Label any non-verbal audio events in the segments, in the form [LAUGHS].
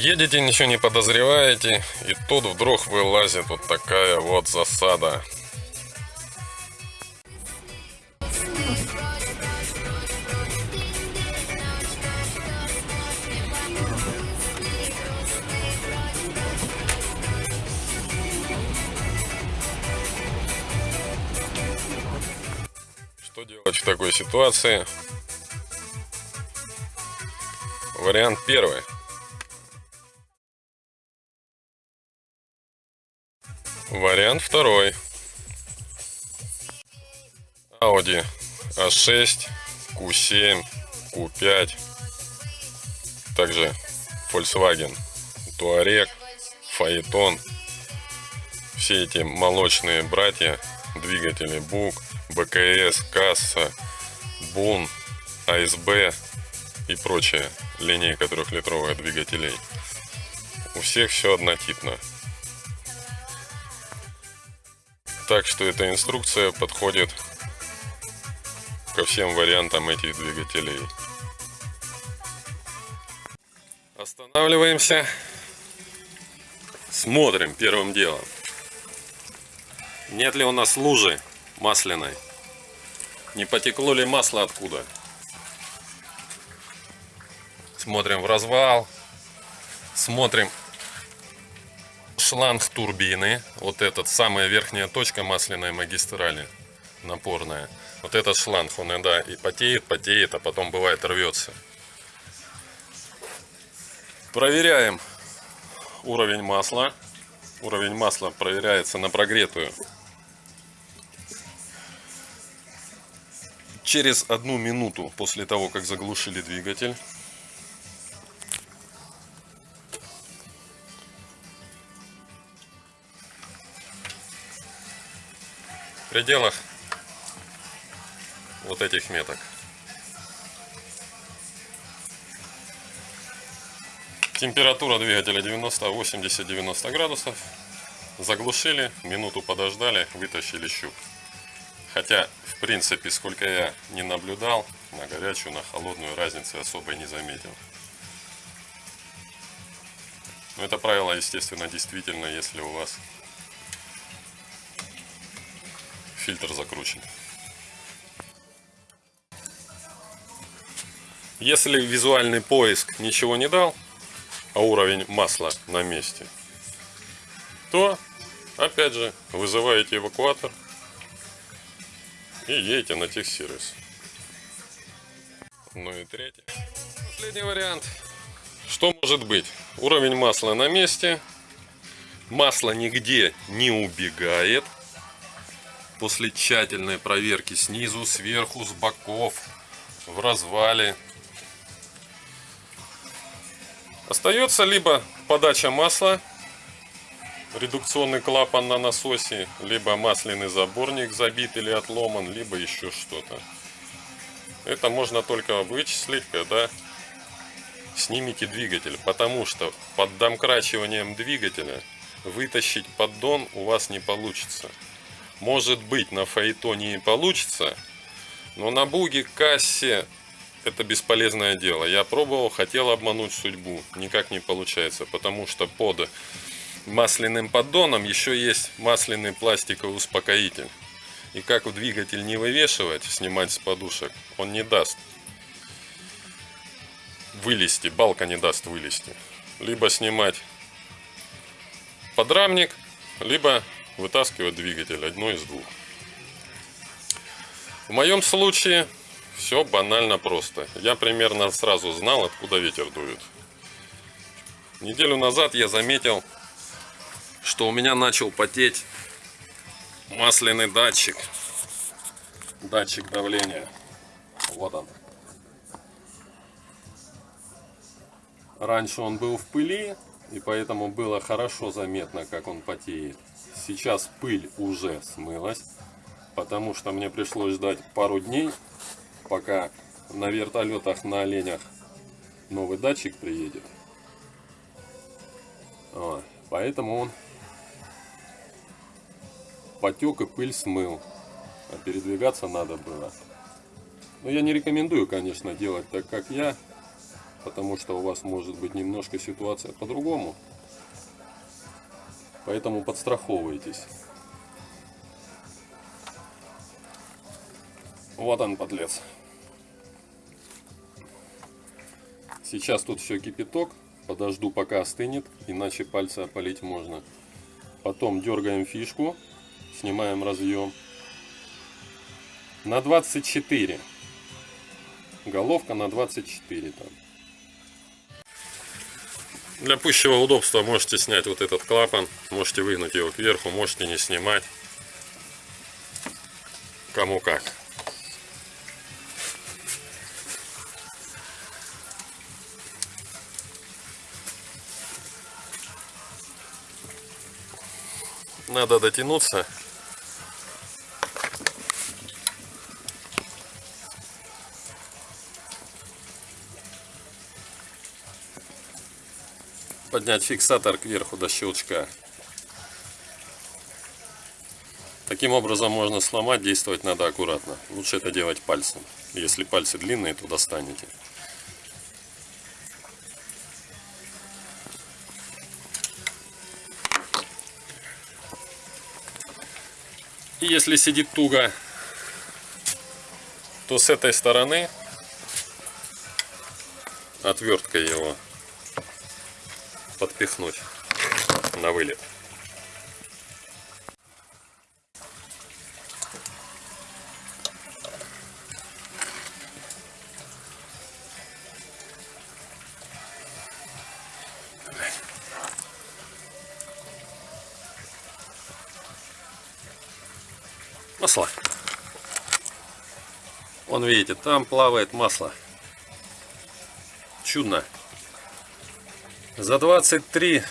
Едете, ничего не подозреваете, и тут вдруг вылазит вот такая вот засада. Что делать в такой ситуации? Вариант первый. Вариант второй. Audi A6, Q7, Q5. Также Volkswagen Touareg, Phaeton. Все эти молочные братья, двигатели БУК, БКС, Касса, БУН, АСБ и прочая линейка трехлитровых двигателей. У всех все однотипно. Так что эта инструкция подходит ко всем вариантам этих двигателей. Останавливаемся. Смотрим первым делом. Нет ли у нас лужи масляной? Не потекло ли масло откуда? Смотрим в развал. Смотрим шланг турбины. Вот этот, самая верхняя точка масляной магистрали, напорная. Вот этот шланг, он иногда и потеет, потеет, а потом бывает рвется. Проверяем уровень масла. Уровень масла проверяется на прогретую. Через одну минуту после того, как заглушили двигатель, в пределах вот этих меток. Температура двигателя 90, 80-90 градусов. Заглушили, минуту подождали, вытащили щуп. Хотя, в принципе, сколько я не наблюдал, на горячую, на холодную разницы особой не заметил. Но это правило, естественно, действительно, если у вас фильтр закручен. Если визуальный поиск ничего не дал, а уровень масла на месте, то опять же вызываете эвакуатор и едете на техсервис. Ну и третий. Последний вариант. Что может быть? Уровень масла на месте. Масло нигде не убегает после тщательной проверки снизу, сверху, с боков, в развале. Остается либо подача масла, редукционный клапан на насосе, либо масляный заборник забит или отломан, либо еще что-то. Это можно только вычислить, когда снимите двигатель, потому что под домкрачиванием двигателя вытащить поддон у вас не получится. Может быть, на фаэтоне и получится, но на буге, кассе это бесполезное дело. Я пробовал, хотел обмануть судьбу, никак не получается, потому что под масляным поддоном еще есть масляный пластиковый успокоитель. И как двигатель не вывешивать, снимать с подушек, он не даст вылезти, балка не даст вылезти. Либо снимать подрамник, либо вытаскивать двигатель, одно из двух. В моем случае все банально просто. Я примерно сразу знал, откуда ветер дует. Неделю назад я заметил, что у меня начал потеть масляный датчик. Датчик давления. Вот он. Раньше он был в пыли, и поэтому было хорошо заметно, как он потеет. Сейчас пыль уже смылась, потому что мне пришлось ждать пару дней, пока на вертолетах на оленях новый датчик приедет. А, поэтому он потек и пыль смыл. А передвигаться надо было. Но я не рекомендую, конечно, делать так, как я. потому что у вас может быть немножко ситуация по-другому. Поэтому подстраховывайтесь. Вот он, подлец. Сейчас тут все кипяток. Подожду, пока остынет, иначе пальцы опалить можно. Потом дергаем фишку, снимаем разъем. На 24. Головка на 24 там. Для пущего удобства можете снять вот этот клапан, можете выгнуть его кверху, можете не снимать. Кому как. Надо дотянуться. Поднять фиксатор кверху до щелчка. Таким образом можно сломать, действовать надо аккуратно. Лучше это делать пальцем. Если пальцы длинные, то достанете. И если сидит туго, то с этой стороны отверткой его подпихнуть на вылет. масло. Вон видите, там плавает масло. Чудно. За 23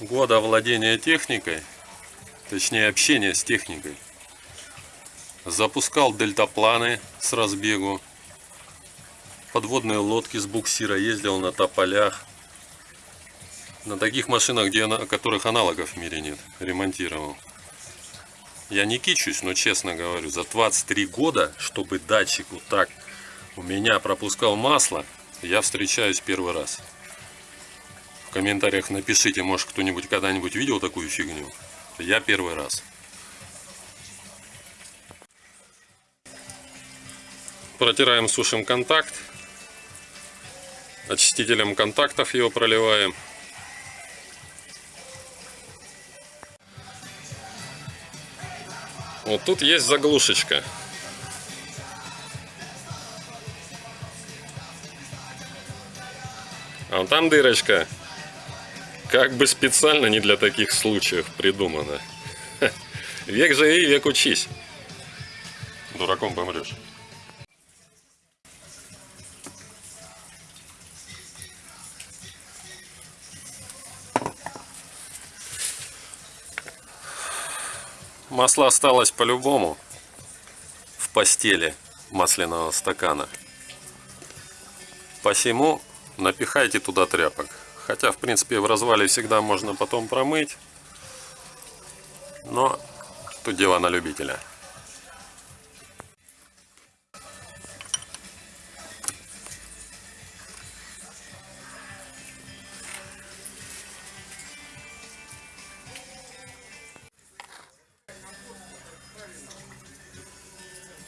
года владения техникой, точнее общения с техникой, запускал дельтапланы с разбегу, подводные лодки с буксира, ездил на тополях, на таких машинах, где, которых аналогов в мире нет, ремонтировал. Я не кичусь, но честно говорю, за 23 года, чтобы датчик вот так у меня пропускал масло, я встречаюсь первый раз. В комментариях напишите, может кто-нибудь когда-нибудь видел такую фигню. Я первый раз. Протираем, сушим контакт. Очистителем контактов его проливаем. Вот тут есть заглушечка. А там дырочка. Как бы специально не для таких случаев придумана. [LAUGHS] Век живи, век учись. Дураком помрешь. Масло осталось по-любому в постели масляного стакана. Посему напихайте туда тряпок. Хотя, в принципе, в развале всегда можно потом промыть. Но тут дело на любителя.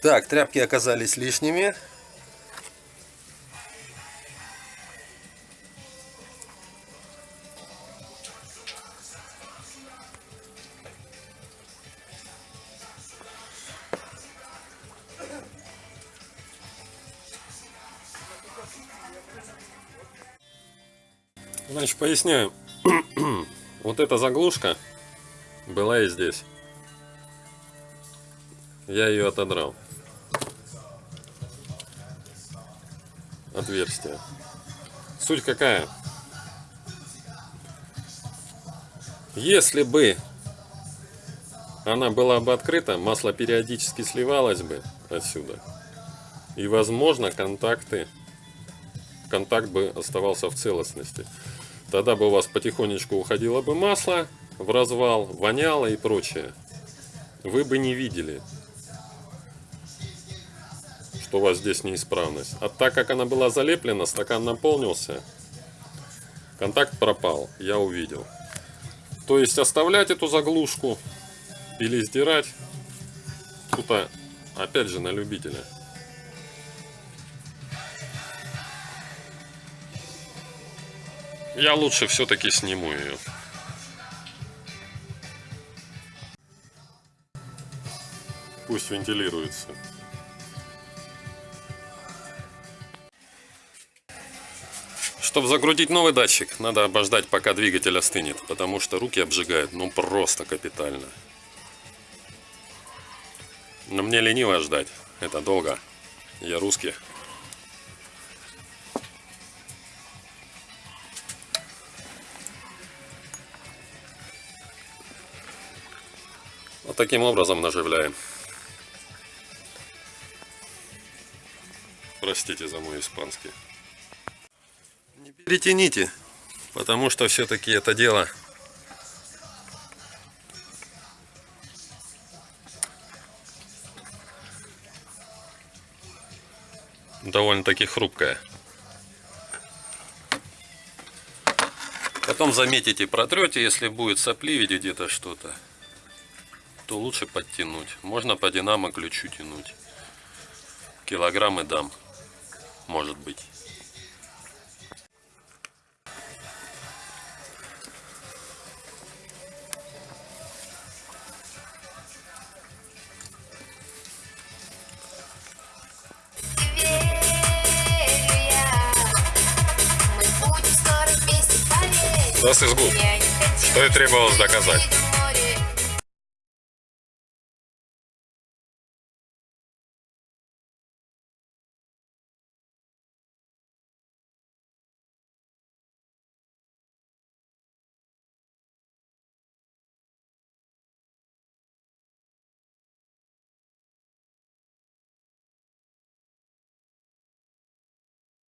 Так, тряпки оказались лишними. Значит, поясняю. [CLEARS THROAT] вот эта заглушка была и здесь. Я ее отодрал. отверстие. Суть какая? Если бы она была бы открыта, масло периодически сливалось бы отсюда. И возможно контакты, контакт бы оставался в целостности. Тогда бы у вас потихонечку уходило бы масло в развал, воняло и прочее. Вы бы не видели что у вас здесь неисправность. А так как она была залеплена, стакан наполнился, Контакт пропал, я увидел. То есть оставлять эту заглушку или сдирать, тут а, опять же на любителя. Я лучше все-таки сниму ее. Пусть вентилируется. Чтобы загрузить новый датчик, надо обождать, пока двигатель остынет, потому что руки обжигают, ну просто капитально. Но мне лениво ждать, это долго. Я русский. Таким образом наживляем. Простите за мой испанский. Не перетяните, потому что все-таки это дело довольно-таки хрупкое. Потом заметите, протрете, если будет сопли в виде где-то что-то, то лучше подтянуть. Можно по динамо ключу тянуть. Килограммы дам, может быть. не хочу Что и требовалось доказать.